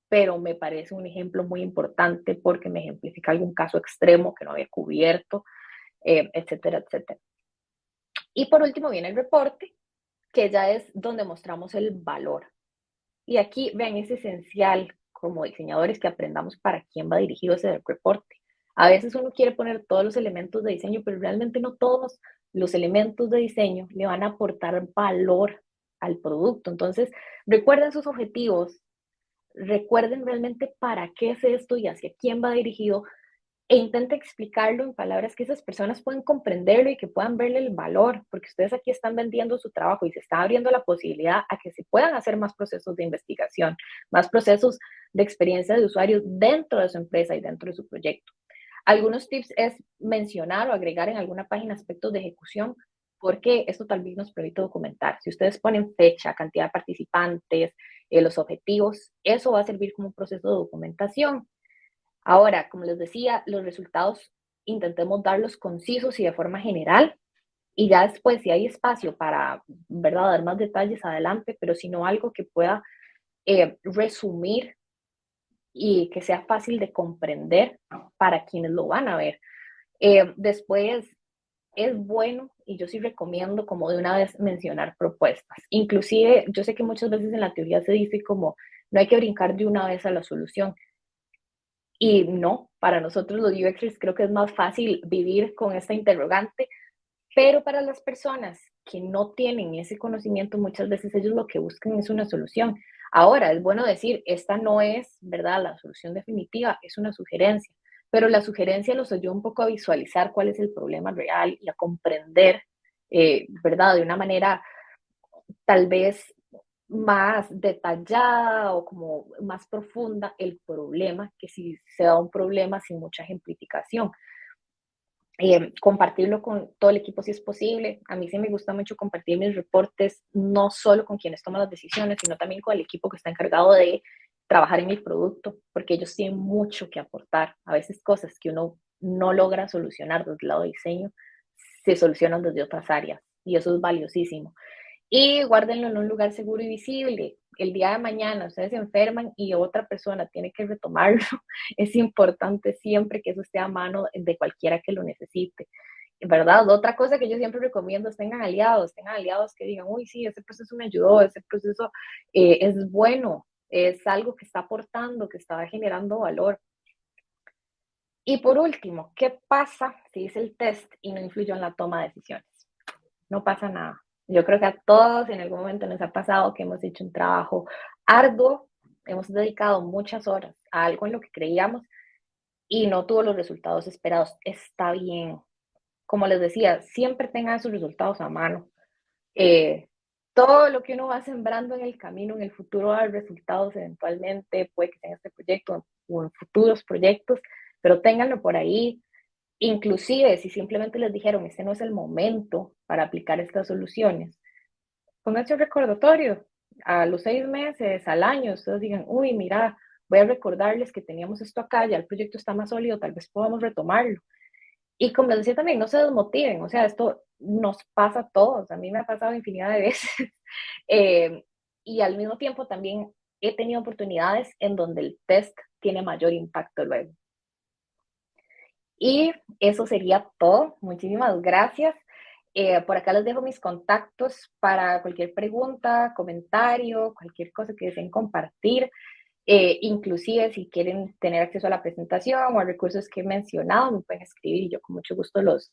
pero me parece un ejemplo muy importante porque me ejemplifica algún caso extremo que no había cubierto, eh, etcétera, etcétera. Y por último viene el reporte, que ya es donde mostramos el valor. Y aquí, vean, es esencial como diseñadores que aprendamos para quién va dirigido ese reporte. A veces uno quiere poner todos los elementos de diseño, pero realmente no todos los elementos de diseño le van a aportar valor al producto. Entonces, recuerden sus objetivos, recuerden realmente para qué es esto y hacia quién va dirigido e intente explicarlo en palabras que esas personas puedan comprenderlo y que puedan verle el valor, porque ustedes aquí están vendiendo su trabajo y se está abriendo la posibilidad a que se puedan hacer más procesos de investigación, más procesos de experiencia de usuarios dentro de su empresa y dentro de su proyecto. Algunos tips es mencionar o agregar en alguna página aspectos de ejecución, porque esto tal vez nos permite documentar. Si ustedes ponen fecha, cantidad de participantes, eh, los objetivos, eso va a servir como un proceso de documentación. Ahora, como les decía, los resultados intentemos darlos concisos y de forma general. Y ya después, si hay espacio para, ¿verdad?, dar más detalles adelante, pero si no algo que pueda eh, resumir y que sea fácil de comprender para quienes lo van a ver. Eh, después, es bueno y yo sí recomiendo como de una vez mencionar propuestas. Inclusive, yo sé que muchas veces en la teoría se dice como no hay que brincar de una vez a la solución. Y no, para nosotros los UXers creo que es más fácil vivir con esta interrogante, pero para las personas que no tienen ese conocimiento, muchas veces ellos lo que buscan es una solución. Ahora, es bueno decir, esta no es, ¿verdad?, la solución definitiva, es una sugerencia, pero la sugerencia los ayuda un poco a visualizar cuál es el problema real y a comprender, eh, ¿verdad?, de una manera tal vez más detallada o como más profunda el problema que si se da un problema sin mucha ejemplificación. Eh, compartirlo con todo el equipo si es posible. A mí sí me gusta mucho compartir mis reportes, no solo con quienes toman las decisiones, sino también con el equipo que está encargado de trabajar en mi producto, porque ellos tienen mucho que aportar. A veces cosas que uno no logra solucionar desde el lado de diseño, se solucionan desde otras áreas y eso es valiosísimo y guárdenlo en un lugar seguro y visible. El día de mañana ustedes se enferman y otra persona tiene que retomarlo. Es importante siempre que eso esté a mano de cualquiera que lo necesite. ¿Verdad? Otra cosa que yo siempre recomiendo es tengan aliados, tengan aliados que digan, uy, sí, ese proceso me ayudó, ese proceso eh, es bueno, es algo que está aportando, que está generando valor. Y por último, ¿qué pasa si hice el test y no influyó en la toma de decisiones? No pasa nada yo creo que a todos en algún momento nos ha pasado que hemos hecho un trabajo arduo, hemos dedicado muchas horas a algo en lo que creíamos y no tuvo los resultados esperados. Está bien. Como les decía, siempre tengan sus resultados a mano. Eh, todo lo que uno va sembrando en el camino, en el futuro, va a dar resultados eventualmente, puede que tenga este proyecto o en futuros proyectos, pero ténganlo por ahí, Inclusive, si simplemente les dijeron, este no es el momento para aplicar estas soluciones, pónganse un recordatorio. A los seis meses, al año, ustedes digan, uy, mira, voy a recordarles que teníamos esto acá, ya el proyecto está más sólido, tal vez podamos retomarlo. Y como les decía también, no se desmotiven, o sea, esto nos pasa a todos, a mí me ha pasado infinidad de veces. Eh, y al mismo tiempo también he tenido oportunidades en donde el test tiene mayor impacto luego. Y eso sería todo. Muchísimas gracias. Eh, por acá les dejo mis contactos para cualquier pregunta, comentario, cualquier cosa que deseen compartir. Eh, inclusive si quieren tener acceso a la presentación o a recursos que he mencionado, me pueden escribir y yo con mucho gusto los,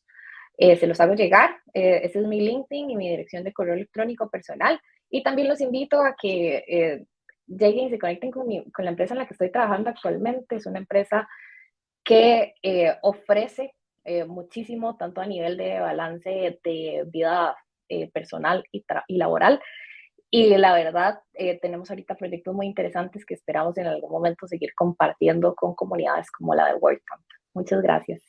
eh, se los hago llegar. ese es mi LinkedIn y mi dirección de correo electrónico personal. Y también los invito a que lleguen y se conecten con, con la empresa en la que estoy trabajando actualmente. Es una empresa que eh, ofrece eh, muchísimo, tanto a nivel de balance de vida eh, personal y, y, laboral. Y la verdad, eh, tenemos ahorita proyectos muy interesantes que esperamos en algún momento seguir compartiendo con comunidades como la de WordCamp. Muchas gracias.